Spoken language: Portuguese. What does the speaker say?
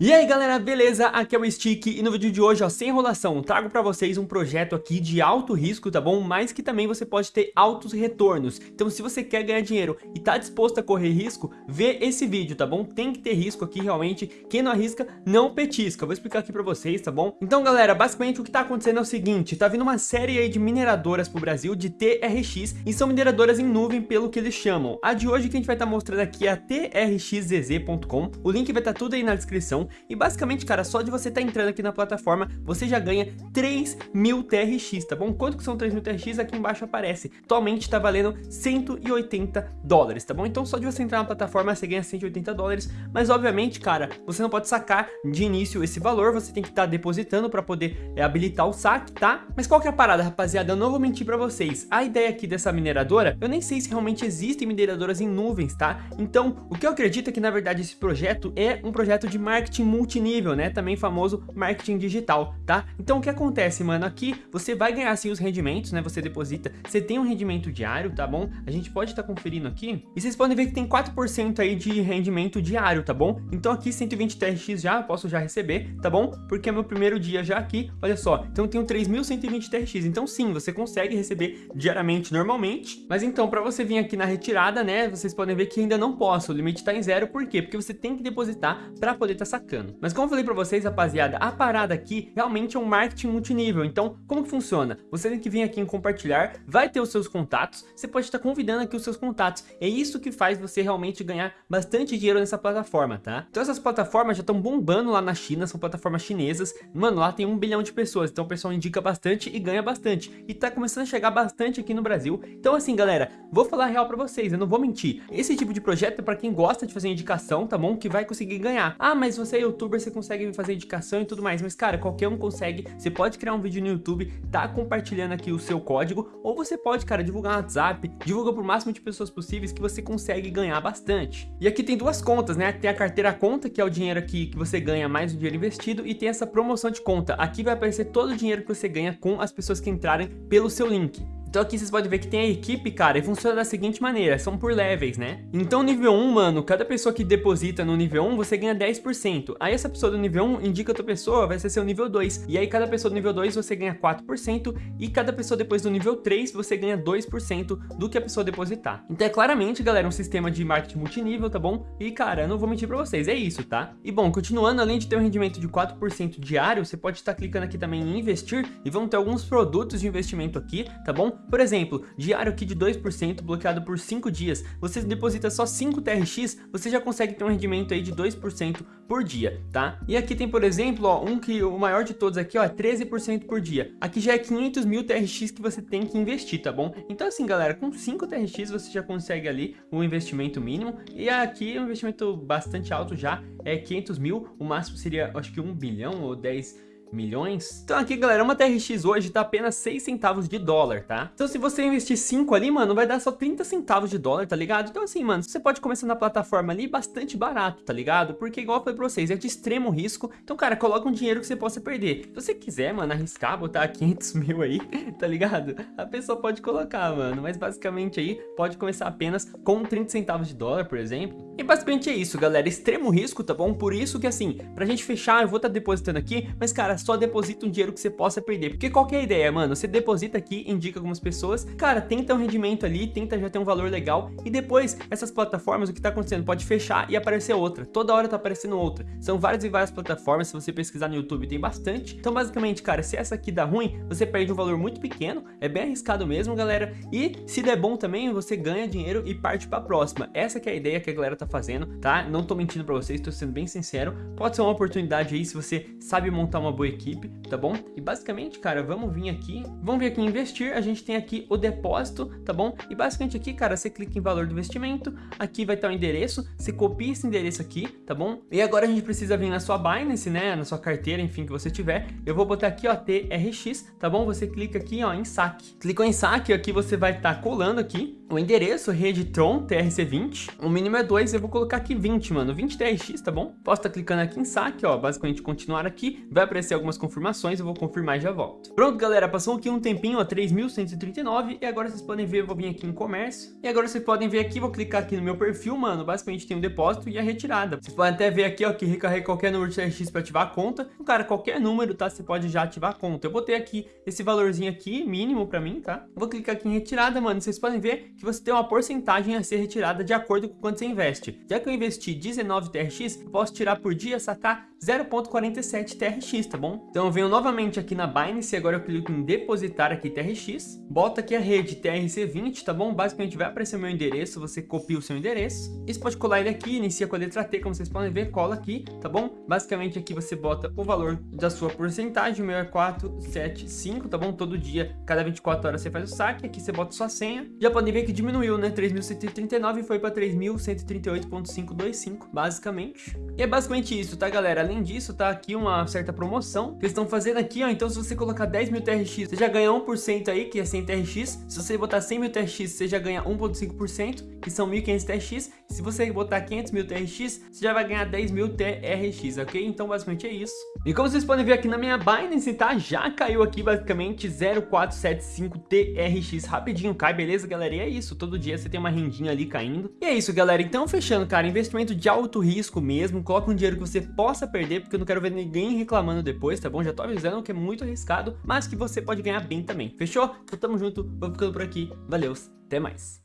E aí galera, beleza? Aqui é o Stick e no vídeo de hoje, ó, sem enrolação, trago pra vocês um projeto aqui de alto risco, tá bom? Mas que também você pode ter altos retornos. Então se você quer ganhar dinheiro e tá disposto a correr risco, vê esse vídeo, tá bom? Tem que ter risco aqui realmente, quem não arrisca não petisca. Eu vou explicar aqui pra vocês, tá bom? Então galera, basicamente o que tá acontecendo é o seguinte, tá vindo uma série aí de mineradoras pro Brasil de TRX e são mineradoras em nuvem pelo que eles chamam. A de hoje que a gente vai estar tá mostrando aqui é a trxzz.com, o link vai estar tá tudo aí na descrição e basicamente, cara, só de você estar tá entrando aqui na plataforma, você já ganha 3 mil TRX, tá bom? Quanto que são 3 mil TRX? Aqui embaixo aparece. Atualmente tá valendo 180 dólares, tá bom? Então só de você entrar na plataforma, você ganha 180 dólares, mas obviamente, cara, você não pode sacar de início esse valor, você tem que estar tá depositando para poder é, habilitar o saque, tá? Mas qual que é a parada, rapaziada? Eu não vou mentir para vocês. A ideia aqui dessa mineradora, eu nem sei se realmente existem mineradoras em nuvens, tá? Então, o que eu acredito é que, na verdade, esse projeto é um projeto de marketing marketing multinível, né? Também famoso marketing digital, tá? Então o que acontece, mano? Aqui você vai ganhar sim os rendimentos, né? Você deposita, você tem um rendimento diário, tá bom? A gente pode estar tá conferindo aqui. E vocês podem ver que tem 4% aí de rendimento diário, tá bom? Então aqui 120 TRX já, posso já receber, tá bom? Porque é meu primeiro dia já aqui, olha só. Então eu tenho 3.120 TRX. Então sim, você consegue receber diariamente normalmente. Mas então, para você vir aqui na retirada, né? Vocês podem ver que ainda não posso. O limite tá em zero. Por quê? Porque você tem que depositar para poder estar tá sacando. Mas como eu falei pra vocês, rapaziada, a parada aqui realmente é um marketing multinível. Então, como que funciona? Você tem que vir aqui em compartilhar, vai ter os seus contatos, você pode estar convidando aqui os seus contatos. É isso que faz você realmente ganhar bastante dinheiro nessa plataforma, tá? Então essas plataformas já estão bombando lá na China, são plataformas chinesas. Mano, lá tem um bilhão de pessoas, então o pessoal indica bastante e ganha bastante. E tá começando a chegar bastante aqui no Brasil. Então assim, galera, vou falar real pra vocês, eu não vou mentir. Esse tipo de projeto é pra quem gosta de fazer indicação, tá bom? Que vai conseguir ganhar. Ah, mas você é youtuber youtuber, você consegue fazer indicação e tudo mais. Mas, cara, qualquer um consegue. Você pode criar um vídeo no YouTube, tá compartilhando aqui o seu código, ou você pode, cara, divulgar no WhatsApp, divulga pro máximo de pessoas possíveis que você consegue ganhar bastante. E aqui tem duas contas, né? Tem a carteira conta, que é o dinheiro aqui que você ganha mais o dinheiro investido, e tem essa promoção de conta. Aqui vai aparecer todo o dinheiro que você ganha com as pessoas que entrarem pelo seu link. Então aqui vocês podem ver que tem a equipe, cara, e funciona da seguinte maneira, são por levels, né? Então nível 1, mano, cada pessoa que deposita no nível 1, você ganha 10%. Aí essa pessoa do nível 1 indica outra pessoa, vai ser seu nível 2. E aí cada pessoa do nível 2 você ganha 4%, e cada pessoa depois do nível 3 você ganha 2% do que a pessoa depositar. Então é claramente, galera, um sistema de marketing multinível, tá bom? E cara, não vou mentir pra vocês, é isso, tá? E bom, continuando, além de ter um rendimento de 4% diário, você pode estar clicando aqui também em investir, e vão ter alguns produtos de investimento aqui, tá bom? Por exemplo, diário aqui de 2% bloqueado por 5 dias, você deposita só 5 TRX, você já consegue ter um rendimento aí de 2% por dia, tá? E aqui tem, por exemplo, ó, um que o maior de todos aqui, ó, é 13% por dia. Aqui já é 500 mil TRX que você tem que investir, tá bom? Então assim, galera, com 5 TRX você já consegue ali o um investimento mínimo, e aqui é um investimento bastante alto já, é 500 mil, o máximo seria, acho que 1 bilhão ou 10 milhões. Então aqui, galera, uma TRX hoje tá apenas 6 centavos de dólar, tá? Então se você investir 5 ali, mano, vai dar só 30 centavos de dólar, tá ligado? Então assim, mano, você pode começar na plataforma ali bastante barato, tá ligado? Porque igual eu falei pra vocês, é de extremo risco. Então, cara, coloca um dinheiro que você possa perder. Se você quiser, mano, arriscar, botar 500 mil aí, tá ligado? A pessoa pode colocar, mano. Mas basicamente aí, pode começar apenas com 30 centavos de dólar, por exemplo. E basicamente é isso, galera. Extremo risco, tá bom? Por isso que assim, pra gente fechar, eu vou estar tá depositando aqui, mas cara, só deposita um dinheiro que você possa perder. Porque qual que é a ideia, mano? Você deposita aqui, indica algumas pessoas, cara, tenta um rendimento ali, tenta já ter um valor legal, e depois, essas plataformas, o que tá acontecendo? Pode fechar e aparecer outra. Toda hora tá aparecendo outra. São várias e várias plataformas, se você pesquisar no YouTube tem bastante. Então, basicamente, cara, se essa aqui dá ruim, você perde um valor muito pequeno, é bem arriscado mesmo, galera. E se der bom também, você ganha dinheiro e parte pra próxima. Essa que é a ideia que a galera tá fazendo, tá? Não tô mentindo pra vocês, tô sendo bem sincero. Pode ser uma oportunidade aí se você sabe montar uma boa equipe, tá bom? E basicamente, cara, vamos vir aqui, vamos vir aqui em investir, a gente tem aqui o depósito, tá bom? E basicamente aqui, cara, você clica em valor do investimento, aqui vai estar o endereço, você copia esse endereço aqui, tá bom? E agora a gente precisa vir na sua Binance, né, na sua carteira, enfim, que você tiver. Eu vou botar aqui, ó, TRX, tá bom? Você clica aqui, ó, em saque. Clicou em saque, aqui você vai estar colando aqui, O endereço, rede Tron TRC20. O mínimo é 2, eu vou colocar aqui 20, mano. 20 TRX, tá bom? Posso estar tá clicando aqui em saque, ó. Basicamente continuar aqui. Vai aparecer algumas confirmações, eu vou confirmar e já volto. Pronto, galera. Passou aqui um tempinho, ó. 3.139. E agora vocês podem ver, eu vou vir aqui em comércio. E agora vocês podem ver aqui, vou clicar aqui no meu perfil, mano. Basicamente tem um depósito e a retirada. Vocês podem até ver aqui, ó, que recarrega qualquer número de TRX para ativar a conta. Então, cara, qualquer número, tá? Você pode já ativar a conta. Eu botei aqui esse valorzinho aqui, mínimo para mim, tá? Vou clicar aqui em retirada, mano. Vocês podem ver que você tem uma porcentagem a ser retirada de acordo com quanto você investe. Já que eu investi 19 TRX, eu posso tirar por dia, sacar 0.47 TRX, tá bom? Então eu venho novamente aqui na Binance, agora eu clico em depositar aqui TRX, boto aqui a rede TRC20, tá bom? Basicamente vai aparecer o meu endereço, você copia o seu endereço, e você pode colar ele aqui, inicia com a letra T, como vocês podem ver, cola aqui, tá bom? Basicamente aqui você bota o valor da sua porcentagem, o meu é 475, tá bom? Todo dia, cada 24 horas você faz o saque, aqui você bota sua senha, já podem ver que diminuiu, né? 3.139 foi para 3.138.525, basicamente. E é basicamente isso, tá galera? Além disso, tá aqui uma certa promoção que eles estão fazendo aqui, ó. Então se você colocar 10 mil TRX, você já ganha 1% aí, que é 100 TRX. Se você botar 100 mil TRX, você já ganha 1.5%, que são 1.500 TRX. Se você botar 500 mil TRX, você já vai ganhar 10 mil TRX, ok? Então basicamente é isso. E como vocês podem ver aqui na minha Binance, tá? Já caiu aqui basicamente 0.475 TRX rapidinho, cai, beleza, galera? E é isso, todo dia você tem uma rendinha ali caindo. E é isso, galera. Então fechando, cara, investimento de alto risco mesmo. Coloca um dinheiro que você possa perder porque eu não quero ver ninguém reclamando depois, tá bom? Já tô avisando que é muito arriscado, mas que você pode ganhar bem também. Fechou? Então tamo junto, vou ficando por aqui. Valeu, até mais.